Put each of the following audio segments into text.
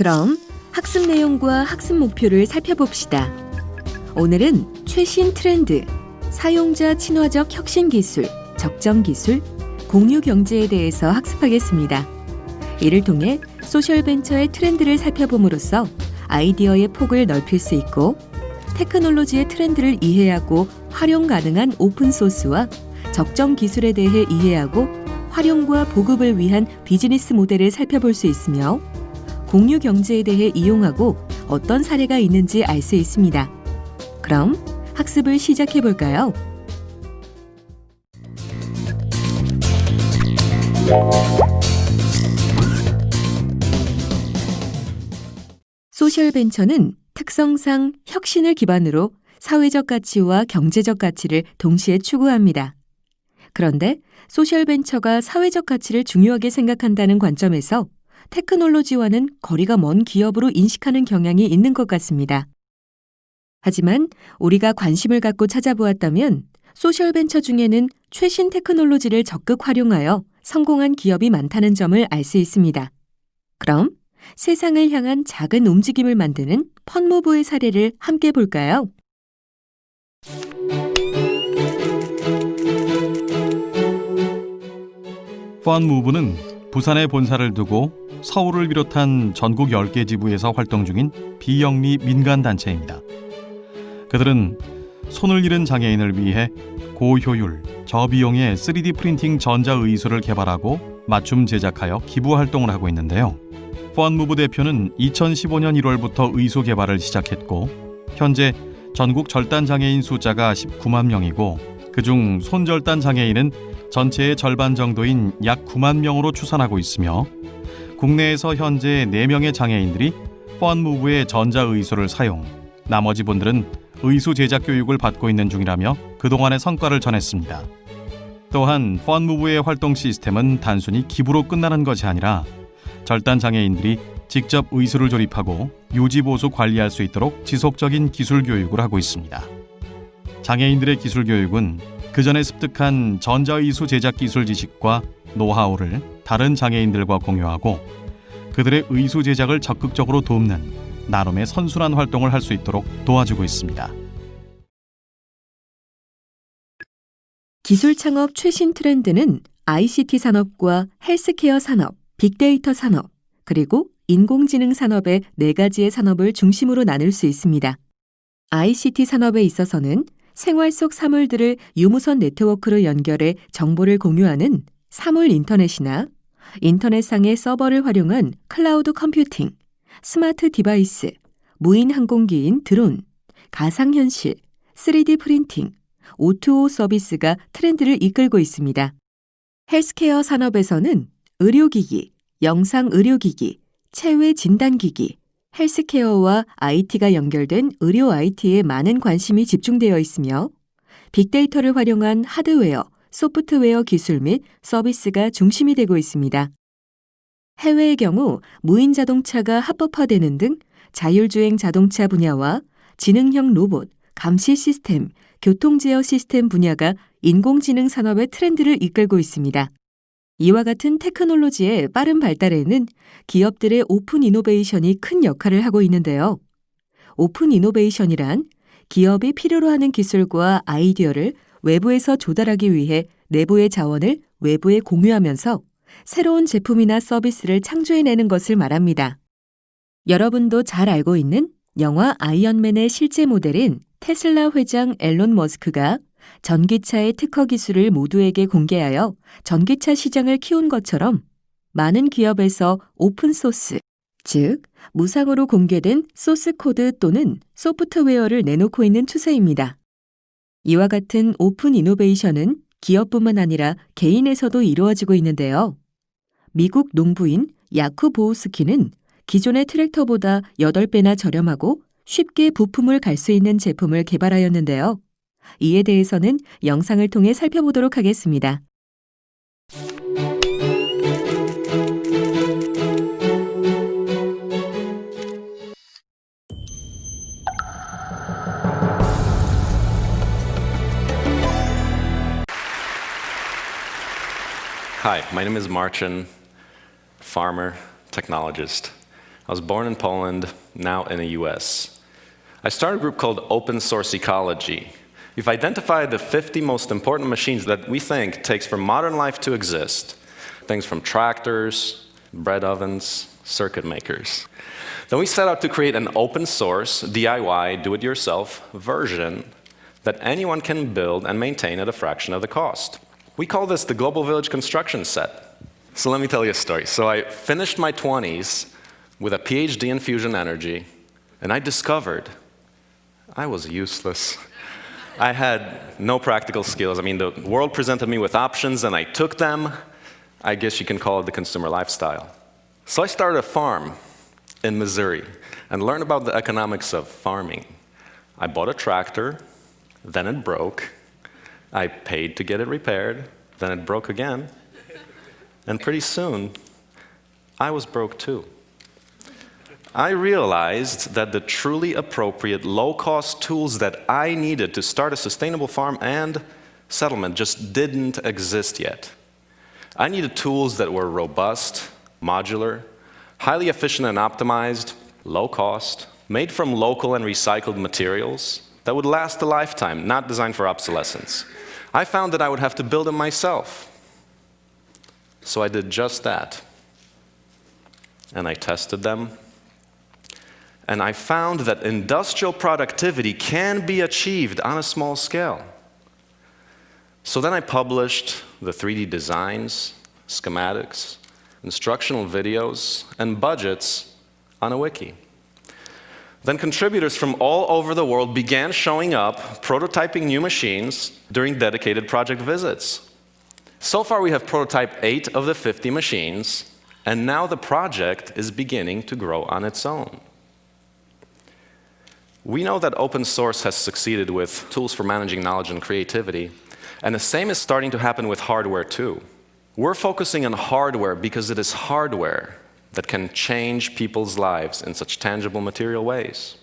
그럼 학습 내용과 학습 목표를 살펴봅시다. 오늘은 최신 트렌드, 사용자 친화적 혁신 기술, 적정 기술, 공유 경제에 대해서 학습하겠습니다. 이를 통해 social 벤처의 트렌드를 살펴봄으로써 아이디어의 폭을 넓힐 수 있고 테크놀로지의 트렌드를 이해하고 활용 가능한 open source와 적정 기술에 대해 이해하고 활용과 보급을 위한 비즈니스 모델을 살펴볼 수 있으며 공유 경제에 대해 이용하고 어떤 사례가 있는지 알 수 있습니다. 그럼 학습을 시작해 볼까요? 소셜 벤처는 특성상 혁신을 기반으로 사회적 가치와 경제적 가치를 동시에 추구합니다. 그런데 소셜 벤처가 사회적 가치를 중요하게 생각한다는 관점에서 테크놀로지와는 거리가 먼 기업으로 인식하는 경향이 있는 것 같습니다. 하지만 우리가 관심을 갖고 찾아보았다면 소셜 벤처 중에는 최신 테크놀로지를 적극 활용하여 성공한 기업이 많다는 점을 알 수 있습니다. 그럼 세상을 향한 작은 움직임을 만드는 펀무브의 사례를 함께 볼까요? 펀무브는 부산에 본사를 두고 서울을 비롯한 전국 10개 지부에서 활동 중인 비영리 민간단체입니다. 그들은 손을 잃은 장애인을 위해 고효율, 저비용의 3D 프린팅 전자의술을 개발하고 맞춤 제작하여 기부 활동을 하고 있는데요. 펀무브 대표는 2015년 1월부터 의소 개발을 시작했고 현재 전국 절단 장애인 숫자가 19만 명이고 그중 손절단 장애인은 전체의 절반 정도인 약 9만 명으로 추산하고 있으며 국내에서 현재 4명의 장애인들이 펀무브의 전자의소를 사용, 나머지 분들은 의수 제작 교육을 받고 있는 중이라며 그동안의 성과를 전했습니다. 또한 펀무브의 활동 시스템은 단순히 기부로 끝나는 것이 아니라 절단 장애인들이 직접 의수를 조립하고 유지 보수 관리할 수 있도록 지속적인 기술 교육을 하고 있습니다. 장애인들의 기술 교육은 그 전에 습득한 전자의수 제작 기술 지식과 노하우를 다른 장애인들과 공유하고 그들의 의수 제작을 적극적으로 돕는 나름의 선순환 활동을 할 수 있도록 도와주고 있습니다. 기술 창업 최신 트렌드는 ICT 산업과 헬스케어 산업, 빅데이터 산업, 그리고 인공지능 산업의 네 가지의 산업을 중심으로 나눌 수 있습니다. ICT 산업에 있어서는 생활 속 사물들을 유무선 네트워크로 연결해 정보를 공유하는 사물 인터넷이나 인터넷상의 서버를 활용한 cloud computing, smart device, 무인 항공기인 드론, 가상현실, 3D printing, O2O 서비스가 트렌드를 이끌고 있습니다. 헬스케어 산업에서는 의료기기, 영상 의료기기, 체외 진단기기, 헬스케어와 IT가 연결된 의료 IT에 많은 관심이 집중되어 있으며 빅데이터를 활용한 하드웨어, 소프트웨어 기술 및 서비스가 중심이 되고 있습니다. 해외의 경우 무인 자동차가 합법화되는 등 자율주행 자동차 분야와 지능형 로봇, 감시 시스템, 교통 제어 시스템 분야가 인공지능 산업의 트렌드를 이끌고 있습니다. 이와 같은 테크놀로지의 빠른 발달에는 기업들의 open innovation이 큰 역할을 하고 있는데요. open innovation이란 기업이 필요로 하는 기술과 아이디어를 외부에서 조달하기 위해 내부의 자원을 외부에 공유하면서 새로운 제품이나 서비스를 창조해내는 것을 말합니다. 여러분도 잘 알고 있는 영화 아이언맨의 실제 모델인 테슬라 회장 앨런 머스크가 전기차의 특허 기술을 모두에게 공개하여 전기차 시장을 키운 것처럼 많은 기업에서 open source, 즉, 무상으로 공개된 소스 코드 또는 소프트웨어를 내놓고 있는 추세입니다. 이와 같은 open innovation은 기업뿐만 아니라 개인에서도 이루어지고 있는데요. 미국 농부인 야쿠 보우스키는 기존의 트랙터보다 8배나 저렴하고 쉽게 부품을 갈 수 있는 제품을 개발하였는데요. 이에 대해서는 영상을 통해 살펴보도록 하겠습니다. Hi, my name is Marcin, farmer, technologist. I was born in Poland, now in the US. I started a group called Open Source Ecology. We've identified the 50 most important machines that we think takes for modern life to exist. Things from tractors, bread ovens, circuit makers. Then we set out to create an open source, DIY, do it yourself version that anyone can build and maintain at a fraction of the cost. We call this the Global Village Construction Set. So let me tell you a story. So I finished my 20s with a PhD in fusion energy, and I discovered I was useless. I had no practical skills. I mean, the world presented me with options, and I took them. I guess you can call it the consumer lifestyle. So I started a farm in Missouri and learned about the economics of farming. I bought a tractor, then it broke. I paid to get it repaired, then it broke again. And pretty soon, I was broke too. I realized that the truly appropriate low cost tools that I needed to start a sustainable farm and settlement just didn't exist yet. I needed tools that were robust, modular, highly efficient and optimized, low cost, made from local and recycled materials that would last a lifetime, not designed for obsolescence. I found that I would have to build them myself. So I did just that. And I tested them. And I found that industrial productivity can be achieved on a small scale. So then I published the 3D designs, schematics, instructional videos, and budgets on a wiki. Then contributors from all over the world began showing up, prototyping new machines during dedicated project visits. So far, we have prototyped eight of the 50 machines, and now the project is beginning to grow on its own. We know that open source has succeeded with tools for managing knowledge and creativity, and the same is starting to happen with hardware too. We're focusing on hardware because it is hardware that can change people's lives in such tangible material ways.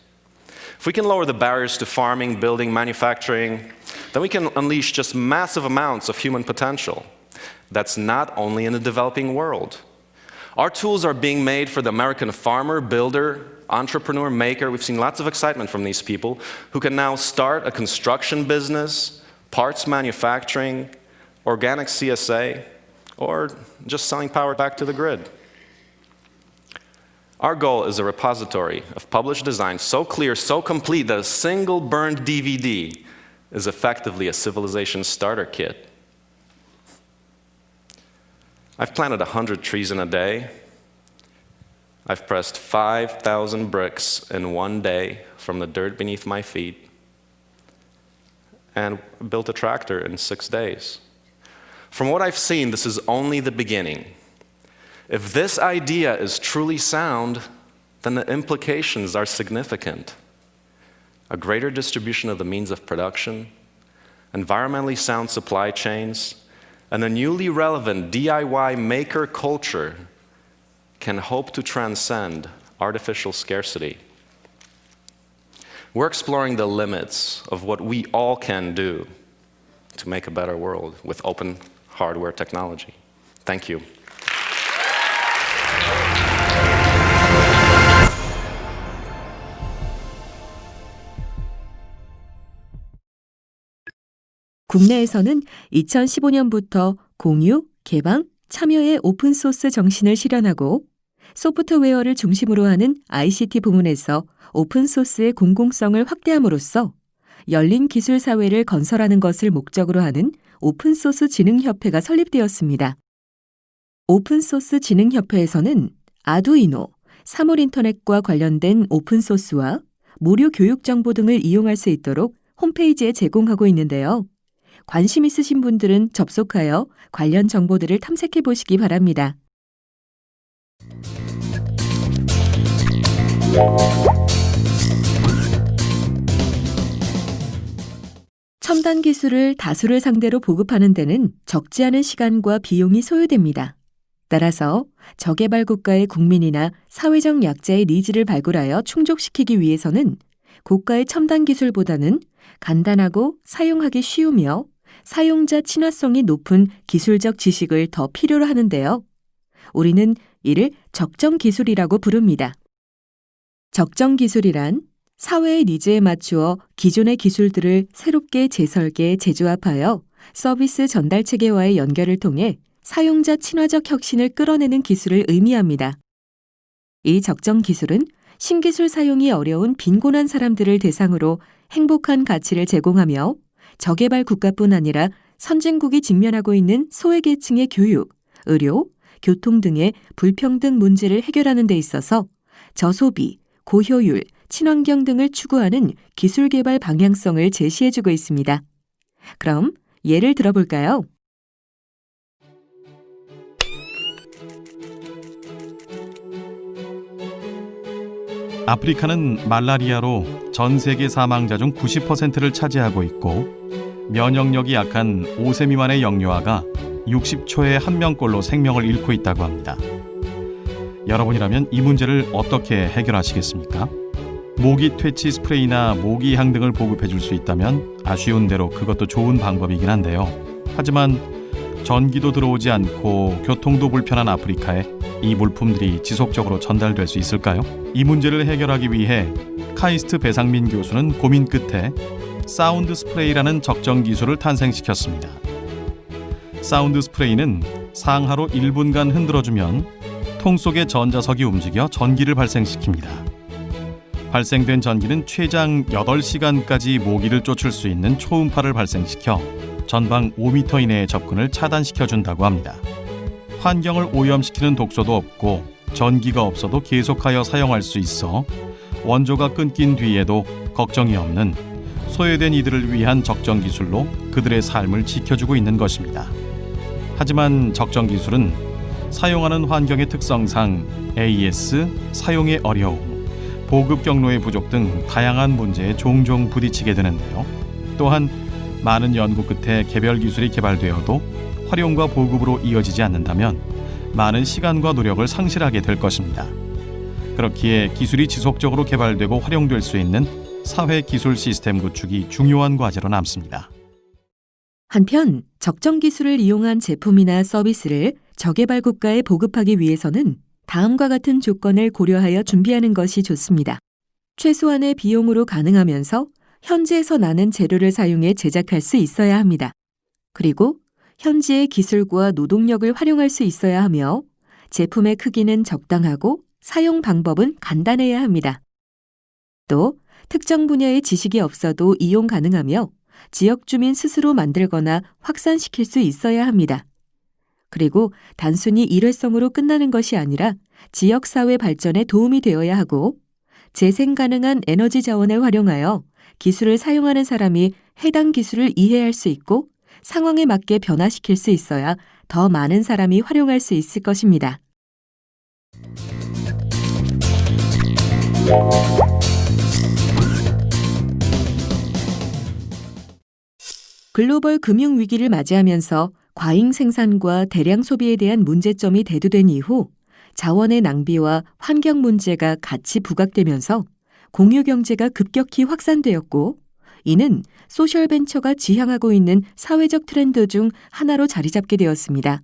If we can lower the barriers to farming, building, manufacturing, then we can unleash just massive amounts of human potential. That's not only in the developing world. Our tools are being made for the American farmer, builder, entrepreneur, maker. We've seen lots of excitement from these people who can now start a construction business, parts manufacturing, organic CSA, or just selling power back to the grid. Our goal is a repository of published designs so clear, so complete that a single burned DVD is effectively a civilization starter kit. I've planted 100 trees in a day. I've pressed 5,000 bricks in one day from the dirt beneath my feet and built a tractor in six days. From what I've seen, this is only the beginning. If this idea is truly sound, then the implications are significant. A greater distribution of the means of production, environmentally sound supply chains, and a newly relevant DIY maker culture can hope to transcend artificial scarcity. We're exploring the limits of what we all can do to make a better world with open hardware technology. Thank you. 국내에서는 2015년부터 공유, 개방, 참여의 open source 정신을 실현하고 소프트웨어를 중심으로 하는 ICT 부문에서 open source의 공공성을 확대함으로써 열린 기술 사회를 건설하는 것을 목적으로 하는 오픈소스 진흥협회가 설립되었습니다. 오픈소스 진흥협회에서는 아두이노, 사물인터넷과 관련된 open source와 무료 교육 정보 등을 이용할 수 있도록 홈페이지에 제공하고 있는데요. 관심 있으신 분들은 접속하여 관련 정보들을 탐색해 보시기 바랍니다. 첨단 기술을 다수를 상대로 보급하는 데는 적지 않은 시간과 비용이 소요됩니다. 따라서 저개발 국가의 국민이나 사회적 약자의 needs를 발굴하여 충족시키기 위해서는 고가의 첨단 기술보다는 간단하고 사용하기 쉬우며 사용자 친화성이 높은 기술적 지식을 더 필요로 하는데요. 우리는 이를 적정 기술이라고 부릅니다. 적정 기술이란 사회의 니즈에 맞추어 기존의 기술들을 새롭게 재설계, 재조합하여 서비스 전달 체계와의 연결을 통해 사용자 친화적 혁신을 끌어내는 기술을 의미합니다. 이 적정 기술은 신기술 사용이 어려운 빈곤한 사람들을 대상으로 행복한 가치를 제공하며 저개발 국가뿐 아니라 선진국이 직면하고 있는 소외계층의 교육, 의료, 교통 등의 불평등 문제를 해결하는 데 있어서 저소비, 고효율, 친환경 등을 추구하는 기술 개발 방향성을 제시해주고 있습니다. 그럼 예를 들어볼까요? 아프리카는 말라리아로 전 세계 사망자 중 90%를 차지하고 있고 면역력이 약한 5세 미만의 영유아가 60초에 한 명꼴로 생명을 잃고 있다고 합니다. 여러분이라면 이 문제를 어떻게 해결하시겠습니까? 모기 퇴치 스프레이나 모기향 등을 보급해 줄 수 있다면 아쉬운 대로 그것도 좋은 방법이긴 한데요. 하지만 전기도 들어오지 않고 교통도 불편한 아프리카에 이 물품들이 지속적으로 전달될 수 있을까요? 이 문제를 해결하기 위해 카이스트 배상민 교수는 고민 끝에 사운드 스프레이라는 적정 기술을 탄생시켰습니다. 사운드 스프레이는 상하로 1분간 흔들어주면 통 속의 전자석이 움직여 전기를 발생시킵니다. 발생된 전기는 최장 8시간까지 모기를 쫓을 수 있는 초음파를 발생시켜 전방 5m 이내의 접근을 차단시켜 준다고 합니다. 환경을 오염시키는 독소도 없고 전기가 없어도 계속하여 사용할 수 있어 원조가 끊긴 뒤에도 걱정이 없는 소외된 이들을 위한 적정 기술로 그들의 삶을 지켜주고 있는 것입니다. 하지만 적정 기술은 사용하는 환경의 특성상 AS, 사용의 어려움, 보급 경로의 부족 등 다양한 문제에 종종 부딪히게 되는데요. 또한 많은 연구 끝에 개별 기술이 개발되어도 활용과 보급으로 이어지지 않는다면 많은 시간과 노력을 상실하게 될 것입니다. 그렇기에 기술이 지속적으로 개발되고 활용될 수 있는 사회 기술 시스템 구축이 중요한 과제로 남습니다. 한편 적정 기술을 이용한 제품이나 서비스를 저개발 국가에 보급하기 위해서는 다음과 같은 조건을 고려하여 준비하는 것이 좋습니다. 최소한의 비용으로 가능하면서 현지에서 나는 재료를 사용해 제작할 수 있어야 합니다. 그리고 현지의 기술과 노동력을 활용할 수 있어야 하며 제품의 크기는 적당하고 사용 방법은 간단해야 합니다. 또 특정 분야의 지식이 없어도 이용 가능하며 지역 주민 스스로 만들거나 확산시킬 수 있어야 합니다. 그리고 단순히 일회성으로 끝나는 것이 아니라 지역사회 발전에 도움이 되어야 하고 재생 가능한 에너지 자원을 활용하여 기술을 사용하는 사람이 해당 기술을 이해할 수 있고 상황에 맞게 변화시킬 수 있어야 더 많은 사람이 활용할 수 있을 것입니다. 글로벌 금융 위기를 맞이하면서 과잉 생산과 대량 소비에 대한 문제점이 대두된 이후 자원의 낭비와 환경 문제가 같이 부각되면서 공유 경제가 급격히 확산되었고 이는 소셜 벤처가 지향하고 있는 사회적 트렌드 중 하나로 자리 잡게 되었습니다.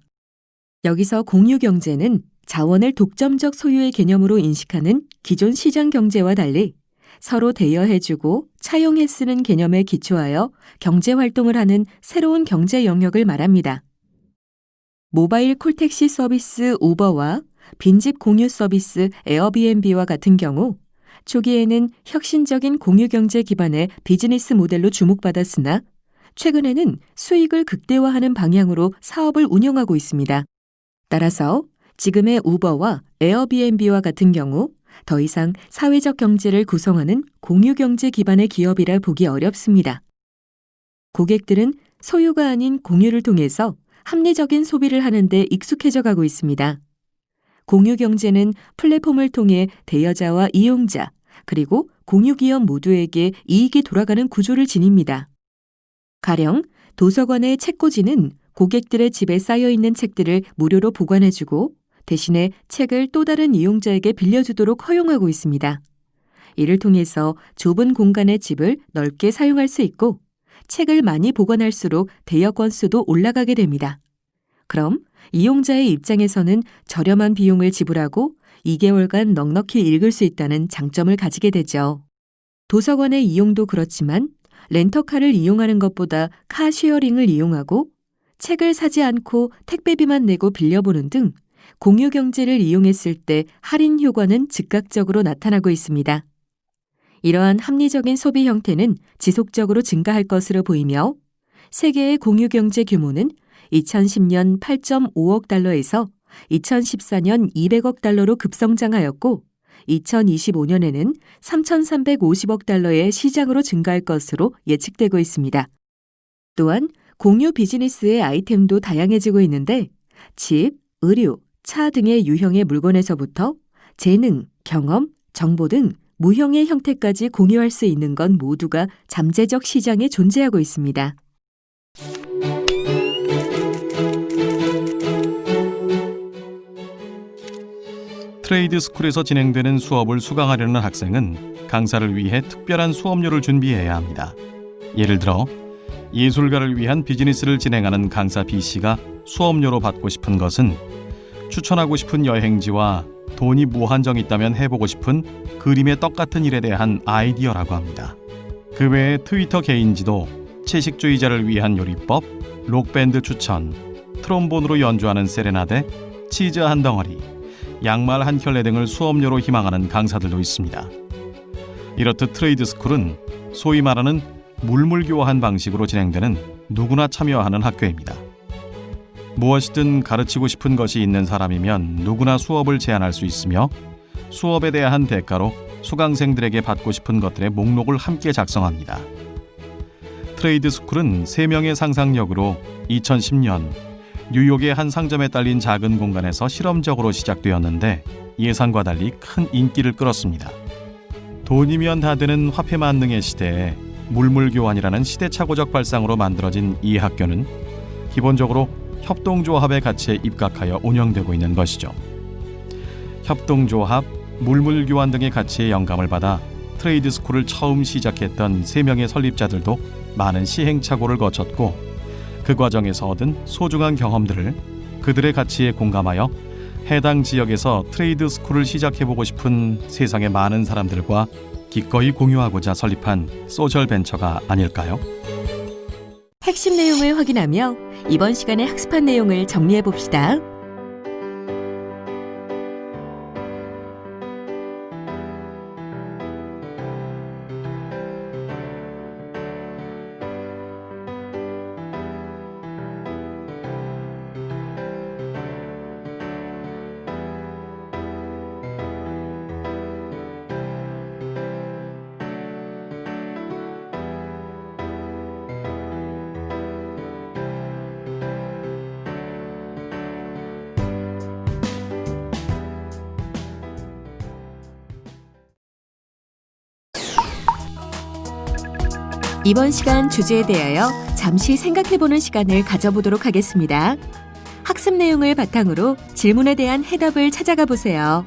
여기서 공유 경제는 자원을 독점적 소유의 개념으로 인식하는 기존 시장 경제와 달리 서로 대여해주고 차용해 쓰는 개념에 기초하여 경제 활동을 하는 새로운 경제 영역을 말합니다. 모바일 콜택시 서비스 우버와 빈집 공유 서비스 에어비앤비와 같은 경우 초기에는 혁신적인 공유 경제 기반의 비즈니스 모델로 주목받았으나 최근에는 수익을 극대화하는 방향으로 사업을 운영하고 있습니다. 따라서 지금의 우버와 에어비앤비와 같은 경우 더 이상 사회적 경제를 구성하는 공유 경제 기반의 기업이라 보기 어렵습니다. 고객들은 소유가 아닌 공유를 통해서 합리적인 소비를 하는데 익숙해져 가고 있습니다. 공유 경제는 플랫폼을 통해 대여자와 이용자, 그리고 공유 기업 모두에게 이익이 돌아가는 구조를 지닙니다. 가령 도서관의 책꽂이는 고객들의 집에 쌓여 있는 책들을 무료로 보관해주고 대신에 책을 또 다른 이용자에게 빌려주도록 허용하고 있습니다. 이를 통해서 좁은 공간의 집을 넓게 사용할 수 있고 책을 많이 보관할수록 대여 건수도 올라가게 됩니다. 그럼 이용자의 입장에서는 저렴한 비용을 지불하고 2개월간 넉넉히 읽을 수 있다는 장점을 가지게 되죠. 도서관의 이용도 그렇지만 렌터카를 이용하는 것보다 car sharing을 이용하고 책을 사지 않고 택배비만 내고 빌려보는 등 공유 경제를 이용했을 때 할인 효과는 즉각적으로 나타나고 있습니다. 이러한 합리적인 소비 형태는 지속적으로 증가할 것으로 보이며 세계의 공유 경제 규모는 2010년 8.5억 달러에서 2014년 200억 달러로 급성장하였고 2025년에는 3,350억 달러의 시장으로 증가할 것으로 예측되고 있습니다. 또한 공유 비즈니스의 아이템도 다양해지고 있는데 집, 의류, 차 등의 유형의 물건에서부터 재능, 경험, 정보 등 무형의 형태까지 공유할 수 있는 건 모두가 잠재적 시장에 존재하고 있습니다. 트레이드 스쿨에서 진행되는 수업을 수강하려는 학생은 강사를 위해 특별한 수업료를 준비해야 합니다. 예를 들어 예술가를 위한 비즈니스를 진행하는 강사 B 씨가 수업료로 받고 싶은 것은 추천하고 싶은 여행지와 돈이 무한정 있다면 해보고 싶은 그림의 떡 같은 일에 대한 아이디어라고 합니다. 그 외에 트위터 개인지도, 채식주의자를 위한 요리법, 록밴드 추천, 트롬본으로 연주하는 세레나데, 치즈 한 덩어리, 양말 한 켤레 등을 수업료로 희망하는 강사들도 있습니다. 이렇듯 트레이드 스쿨은 소위 말하는 물물교환 방식으로 진행되는 누구나 참여하는 학교입니다. 무엇이든 가르치고 싶은 것이 있는 사람이면 누구나 수업을 제안할 수 있으며 수업에 대한 대가로 수강생들에게 받고 싶은 것들의 목록을 함께 작성합니다. 트레이드 스쿨은 3명의 상상력으로 2010년 뉴욕의 한 상점에 딸린 작은 공간에서 실험적으로 시작되었는데 예상과 달리 큰 인기를 끌었습니다. 돈이면 다 되는 화폐 만능의 시대에 물물 교환이라는 시대착오적 발상으로 만들어진 이 학교는 기본적으로 협동조합의 가치에 입각하여 운영되고 있는 것이죠. 협동조합, 물물교환 등의 가치에 영감을 받아 트레이드 스쿨을 처음 시작했던 세 명의 설립자들도 많은 시행착오를 거쳤고 그 과정에서 얻은 소중한 경험들을 그들의 가치에 공감하여 해당 지역에서 트레이드 스쿨을 시작해보고 싶은 세상의 많은 사람들과 기꺼이 공유하고자 설립한 소셜 벤처가 아닐까요? 핵심 내용을 확인하며 이번 시간에 학습한 내용을 정리해 봅시다. 이번 시간 주제에 대하여 잠시 생각해보는 시간을 가져보도록 하겠습니다. 학습 내용을 바탕으로 질문에 대한 해답을 찾아가 보세요.